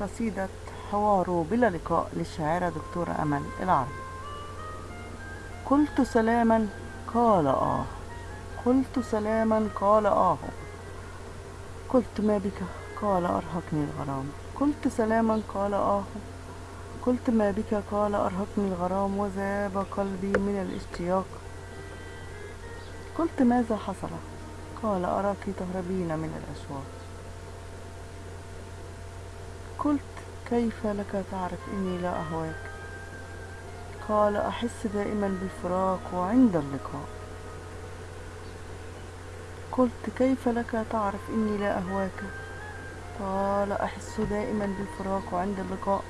قصيدة حوار بلا لقاء للشاعرة دكتورة أمل العرب. قلت سلاما قال آه. قلت سلاما قال آه. قلت ما بك قال أرهقني الغرام. قلت سلاما قال آه. قلت ما بك قال أرهقني الغرام وذاب قلبي من الاشتياق. قلت ماذا حصل؟ قال أراك تهربين من الأشواق. قلت كيف لك تعرف إني لا أهواك؟ قال أحس دائما بالفراق وعند اللقاء. قلت كيف لك تعرف إني لا أهواك؟ قال أحس دائما بالفراق وعند اللقاء.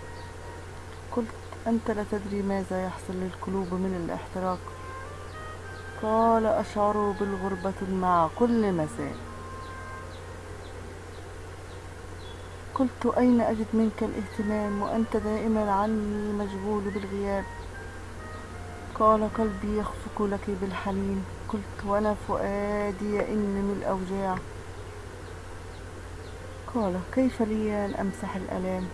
قلت أنت لا تدري ماذا يحصل للقلوب من الاحتراق. قال أشعر بالغربة مع كل مساء قلت أين أجد منك الاهتمام وأنت دائما عني مشغول بالغياب؟ قال قلبي يخفق لك بالحنين. قلت وأنا فؤادي يئن من الأوجاع. قال كيف لي أن أمسح الألام؟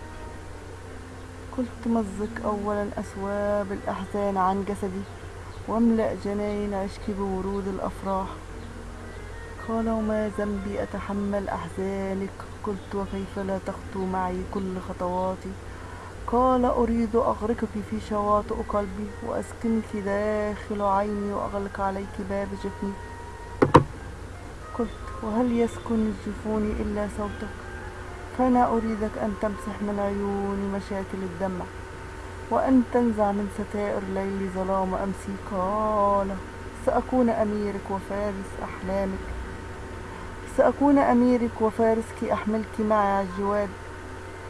قلت مزق أولا أثواب الأحزان عن جسدي. واملأ جناين عشقي بورود الأفراح. قال وما ذنبي أتحمل أحزانك؟ قلت وكيف لا تخطو معي كل خطواتي؟ قال أريد أغرقك في شواطئ قلبي وأسكنك داخل عيني وأغلق عليك باب جفني. قلت وهل يسكن الجفون إلا صوتك؟ فأنا أريدك أن تمسح من عيوني مشاكل الدمع وأن تنزع من ستائر ليلي ظلام أمسي. قال سأكون أميرك وفارس أحلامك. سأكون أميرك وفارسك أحملك معي على الجواد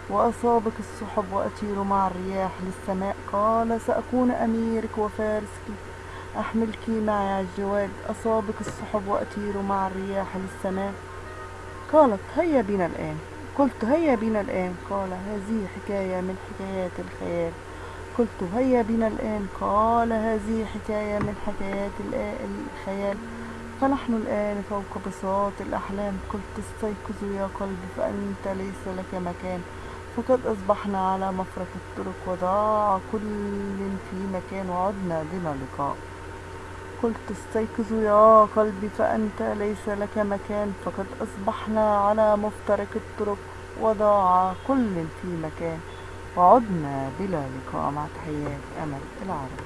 وأصابك السحب وأطير مع الرياح للسماء. قال سأكون أميرك وفارسك أحملك معي على الجواد أصابك السحب وأطير مع الرياح للسماء. قالت هيا بنا الآن. قلت هيا بنا الآن. قال هذه حكاية من حكايات الخيال. قلت هيا بنا الآن. قال هذه حكاية من حكايات الخيال. فنحن الآن فوق بساط الأحلام. قلت استيقظوا يا قلبي فأنت ليس لك مكان. فقد أصبحنا على مفرق الطرق وضاع كل في مكان وعدنا بنا لقاء. قلت استيقظوا يا قلبي فأنت ليس لك مكان. فقد أصبحنا على مفترق الطرق وضاع كل في مكان. وعدنا بلا لقاء مع تحيات أمل العرب.